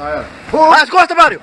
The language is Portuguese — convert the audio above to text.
Ah, é. As costas, Mário!